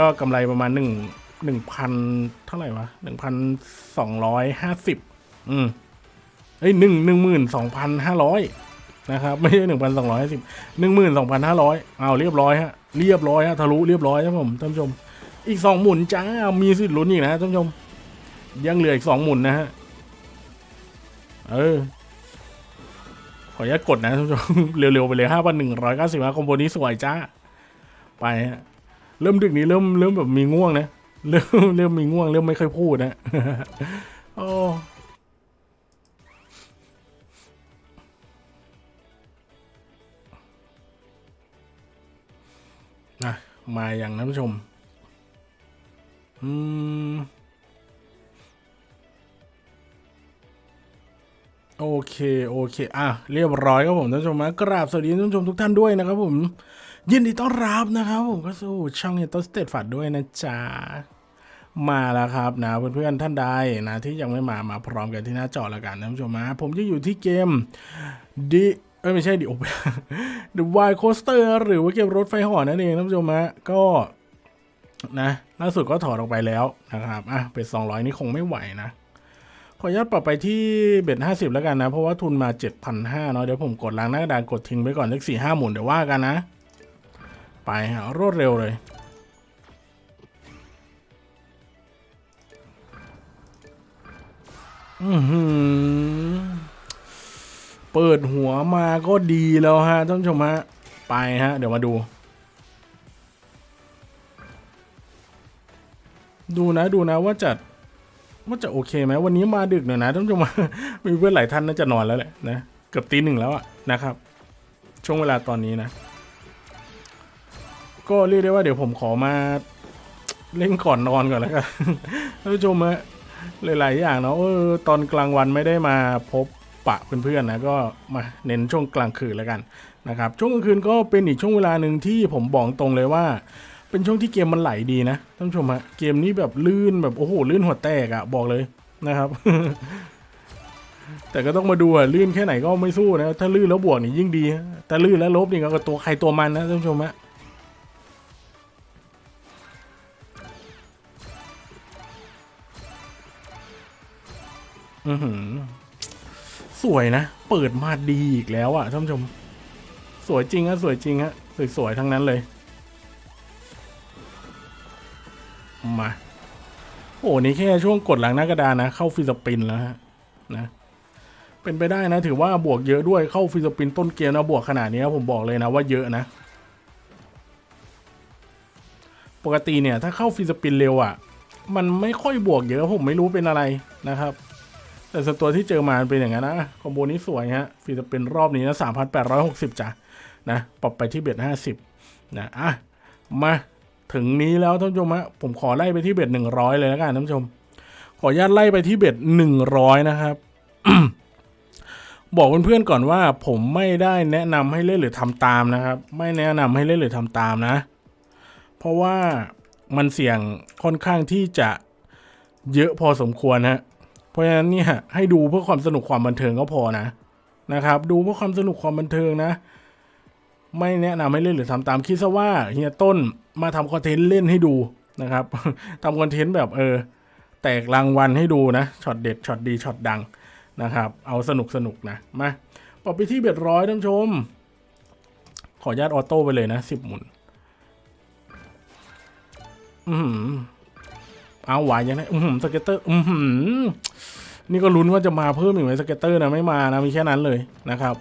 ก็กำไรประมาณหนึ่งหนึ่งพันเท่าไหร่วะหนึ่งพันสองร้อยห้าสิบอืมเอ้ยหนึ่งหนึ่งหมื่นสองพันห้าร้อยนะครับไม่ใช่หนึ่งพันสองร้อยห้าสิบหนึ่งหมื่นสองพันห้าร้อยเอาเรียบร้อยฮะเรียบร้อยฮะทะลุเรียบร้อยครับผมท่านผู้ชม อีกสองหมุนจ้ามีสิทธิ์ลุ้นอีกนะท่านผู้ชม ยังเหลืออีกสองหมุนนะฮะเออขออนุญาตกดนะท่านผู้ชมเร็วๆไปเลยห้าพันหนึ่งร้อยเก้าสิบห้าคอมโบนี้สวยจ้าไปฮะ เริ่มดึกนี้เริ่มเริ่มแบบมีง่วงนะเริ่มเริ่มมีง่วงเริ่มไม่ค่อยพูดนะโอ้นะมาอย่างท่านผู้ชม อืม โอเค โอเค อะ เรียบร้อยครับผมท่านผู้ชมนะกราบสวัสดีท่านผู้ชมทุกท่านด้วยนะครับผม ยินดีต้อนรับนะครับผมก็สู่ช่องเฮตสเตทฝัดด้วยนะจ๊ะ มาแล้วครับนะเพื่อนๆท่านใดนะที่ยังไม่มามาพร้อมกันที่หน้าจอแล้วกันท่านผู้ชมนะผมจะอยู่ที่เกมดิเอ้ยไม่ใช่ดิโอเป The Wild Coaster หรือว่าเกมรถไฟเหอนั่นเองท่านผู้ชมนะก็นะล่าสุดก็ถอดออกไปแล้วนะครับอะเป็น200นี่คงไม่ไหวนะขออนุญาตปรับไปที่เบ็ดห้าสิบแล้วกันนะ เพราะว่าทุนมาเจ็ดพันห้าเนาะเดี๋ยวผมกดล้างหน้ากระดานกดทิ้งไปก่อนเลขสี่ห้าหมุนเดี๋ยวว่ากันนะ ไปฮะรวดเร็วเลย อือหือ เปิดหัวมาก็ดีแล้วฮะท่านผู้ชมฮะ ไปฮะ เดี๋ยวมาดู ดูนะดูนะว่าจะว่าจะโอเคไหมวันนี้มาดึกหน่อยนะท่านผู้ชมมีเพื่อนหลายท่านน่าจะนอนแล้วแหละนะ เกือบตีหนึ่งแล้วอะนะครับ ช่วงเวลาตอนนี้นะ ก็เรียกได้ว่าเดี๋ยวผมขอมาเล่นก่อนนอนก่อนแล้วกันท่านผู้ชมฮะหลาย ๆ อย่างเนาะเออตอนกลางวันไม่ได้มาพบปะเพื่อน ๆ นะก็มาเน้นช่วงกลางคืนแล้วกันนะครับช่วงกลางคืนก็เป็นอีกช่วงเวลาหนึ่งที่ผมบอกตรงเลยว่า เป็นช่วงที่เกมมันไหลดีนะท่านผู้ชมฮะเกมนี้แบบลื่นแบบโอ้โหลื่นหัวแตกอะบอกเลยนะครับ แต่ก็ต้องมาดูอะลื่นแค่ไหนก็ไม่สู้นะถ้าลื่นแล้วบวกนี่ยิ่งดี แต่ลื่นแล้วลบนี่ก็ตัวใครตัวมันนะท่านผู้ชมฮะ อือหือ สวยนะ เปิดมาดีอีกแล้วอะท่านผู้ชม สวยจริงฮะสวยจริงฮะสวยๆทั้งนั้นเลย มา โอ้นี่แค่ช่วงกดหลังหน้ากระดานนะ เข้า free spin แล้วฮะ นะ เป็นไปได้นะ ถือว่าบวกเยอะด้วยเข้า free spin ต้นเกมนะบวกขนาดนี้ผมบอกเลยนะว่าเยอะนะปกติเนี่ยถ้าเข้า free spin เร็วอะ มันไม่ค่อยบวกเยอะผมไม่รู้เป็นอะไรนะครับ แต่ส่วนตัวที่เจอมาเป็นอย่างนั้นนะ combo นี้สวยฮะ free spin รอบนี้นะสามพันแปดร้อยหกสิบจ้ะนะปรับไปที่ bet ห้าสิบนะอะมาถึงนี้แล้วท่านผู้ชมฮะผมขอไล่ไปที่เบ็ดหนึ่งร้อยเลยแล้วกันท่านผู้ชม ขออนุญาตไล่ไปที่เบ็ดหนึ่งร้อยนะครับบอกเพื่อนๆก่อนว่าผมไม่ได้แนะนำให้เล่นหรือทำตามนะครับ ไม่แนะนำให้เล่นหรือทำตามนะ เพราะว่ามันเสี่ยงค่อนข้างที่จะเยอะพอสมควรฮะ เพราะฉะนั้นเนี่ยให้ดูเพื่อความสนุกความบันเทิงก็พอนะนะครับ ดูเพื่อความสนุกความบันเทิงนะ ไม่แนะนำให้เล่นหรือทำตามคิดซะว่าเฮียต้นมาทำคอนเทนต์เล่นให้ดูนะครับทำคอนเทนต์แบบเออ แตกรางวัลให้ดูนะช็อตเด็ดช็อตดีช็อตดังนะครับ เอาสนุกสนุกนะมาปรับไปที่ bet ร้อยท่านชม ขออนุญาต auto ไปเลยนะสิบหมุน อือหือ เอาไหวยังไงอือหือ scatter อือหือนี่ก็ลุ้นว่าจะมาเพิ่มอีกไหม scatter นะไม่มานะมีแค่นั้นเลยนะครับ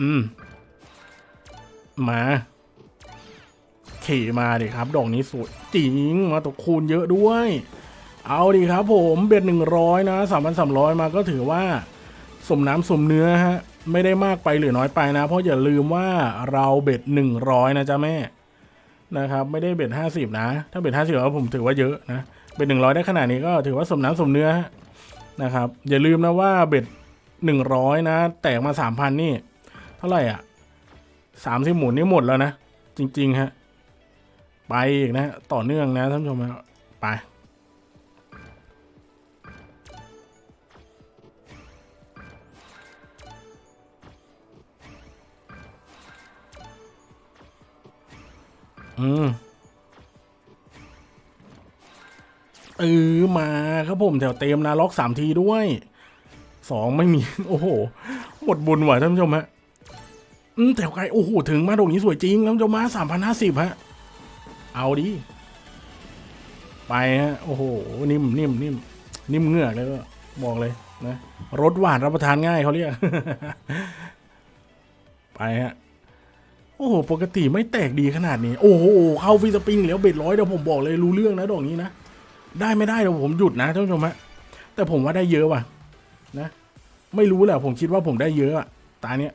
อืม มาขี่มาดิครับ ดอกนี้สวยจริงมาตกคูณเยอะด้วย เอาดิครับผม bet หนึ่งร้อยนะสามพันสามร้อยมาก็ถือว่าสมน้ำสมเนื้อฮะ ไม่ได้มากไปหรือน้อยไปนะ เพราะอย่าลืมว่าเรา bet หนึ่งร้อยนะจ๊ะแม่ นะครับ ไม่ได้เบ็ดห้าสิบนะ ถ้าเบ็ดห้าสิบแล้วผมถือว่าเยอะนะเบ็ดหนึ่งร้อยได้ขนาดนี้ก็ถือว่าสมน้ำสมเนื้อนะครับ อย่าลืมนะว่าเบ็ดหนึ่งร้อยนะ แตกมาสามพันนี่ เท่าไหร่อะสามสิบหมุนนี่หมดแล้วนะ จริง ๆ ฮะ ไปอีกนะ ต่อเนื่องนะท่านผู้ชมไป อืมเออมาครับผมแถวเต็มนะล็อกสามทีด้วยสองไม่มี โอ้โหหมดบุญว่ะท่านผู้ชมฮะอืมแถวไกลโอ้โหถึงมาตรงนี้สวยจริงท่านผู้ชมมาสามพันห้าสิบฮะ เอาดิไปฮะโอ้โหนิ่มนิ่มนิ่มนิ่มเงือกเลยก็บอกเลยนะรสหวานรับประทานง่ายเขาเรียกไปฮะ โอ้โห ปกติไม่แตกดีขนาดนี้ โอ้โห เข้าฟีสปริงแล้วเบ็ดร้อยเดี๋ยวผมบอกเลยรู้เรื่องนะดอกนี้นะ ได้ไม่ได้เดี๋ยวผมหยุดนะท่านผู้ชมฮะ แต่ผมว่าได้เยอะว่ะ นะ ไม่รู้แหละผมคิดว่าผมได้เยอะอะตาเนี้ย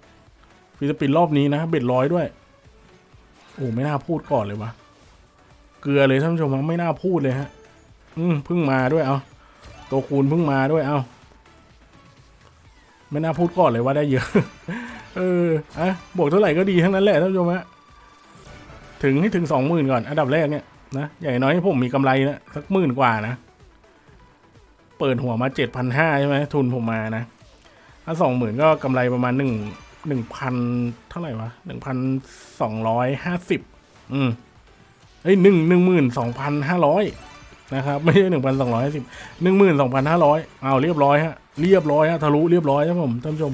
ฟีสปรินรอบนี้นะ เบ็ดร้อยด้วย โอ้ไม่น่าพูดก่อนเลยวะ เกลือเลยท่านผู้ชมฮะไม่น่าพูดเลยฮะ อืมเพิ่งมาด้วยเอาตัวคูณเพิ่งมาด้วยเอาไม่น่าพูดก่อนเลยว่าได้เยอะ เอออะบวกเท่าไหร่ก็ดีทั้งนั้นแหละท่านผู้ชมฮะถึงให้ถึงสองหมื่นก่อน อันดับแรกเนี่ยนะอย่น้อยผมมีกำไรนะสักหมื่นกว่านะ เปิดหัวมาเจ็ดพันห้าใช่ไหมทุนผมมานะ ถ้าสองหมื่นก็กำไรประมาณหนึ่งหนึ่งพันเท่าไหร่วะหนึ่งพันสองร้อยห้าสิบอืมเอ้ยหนึ่งหนึ่งหมื่นสองพันห้าร้อยนะครับ ไม่ใช่หนึ่งพันสองร้อยห้าสิบหนึ่งหมื่นสองพันห้าร้อยเอาเรียบร้อยฮะเรียบร้อยฮะทะลุเรียบร้อยครับผมท่านผู้ชม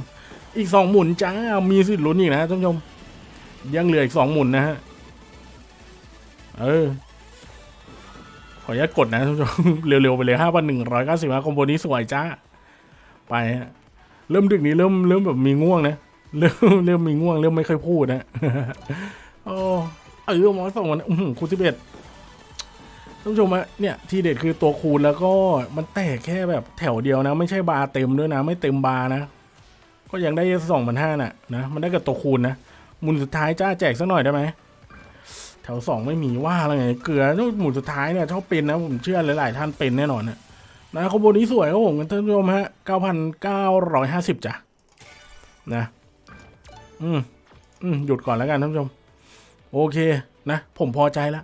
อีกสองหมุนจ้า มีสิทธิ์ลุ้นอีกนะท่านผู้ชม ยังเหลืออีกสองหมุนนะฮะ เออ ขออนุญาตกดนะท่านผู้ชม เร็วๆไปเลยห้าพันหนึ่งร้อยเก้าสิบคอมโบนี้สวยจ้า ไปฮะ เริ่มดึกนี้เริ่มเริ่มแบบมีง่วงนะ เริ่มเริ่มมีง่วง เริ่มไม่ค่อยพูดนะโอ้เออหมอสองวันอื้อหือคูณสิบเอ็ดท่านผู้ชมฮะเนี่ยทีเด็ดคือตัวคูณแล้วก็มันแตกแค่แบบแถวเดียวนะ ไม่ใช่บาร์เต็มด้วยนะ ไม่เต็มบาร์นะ ก็ยังได้สองพันห้าน่ะนะมันได้กับตัวคูณนะหมุนสุดท้ายจ้าแจกสักหน่อยได้ไหมแถวสองไม่มีว่าอะไรไงเกลือหมุนสุดท้ายเนี่ยชอบเป็นนะผมเชื่อหลายๆท่านเป็นแน่นอนนะนะคอมโบนี้สวยครับผมท่านผู้ชมฮะ9,950จ้ะนะอืมอืมหยุดก่อนแล้วกันท่านผู้ชม โอเคนะ ผมพอใจแล้ว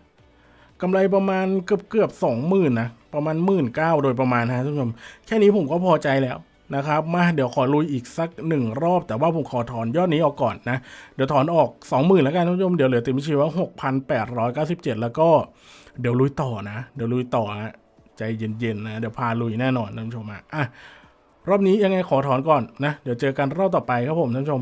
กำไรประมาณเกือบเกือบสองหมื่นนะ ประมาณหมื่นเก้าโดยประมาณนะท่านผู้ชม แค่นี้ผมก็พอใจแล้ว นะครับมาเดี๋ยวขอลุยอีกสักหนึ่งรอบ แต่ว่าผมขอถอนยอดนี้ออกก่อนนะ เดี๋ยวถอนออกสองหมื่นแล้วกันท่านผู้ชมเดี๋ยวเหลือติมชีว่าหกพันแปดร้อยเก้าสิบเจ็ดแล้วก็เดี๋ยวลุยต่อนะ เดี๋ยวลุยต่อฮะใจเย็นๆนะ เดี๋ยวพาลุยแน่นอนท่านผู้ชมอะอะรอบนี้ยังไงขอถอนก่อนนะ เดี๋ยวเจอกันรอบต่อไปครับผมท่านผู้ชม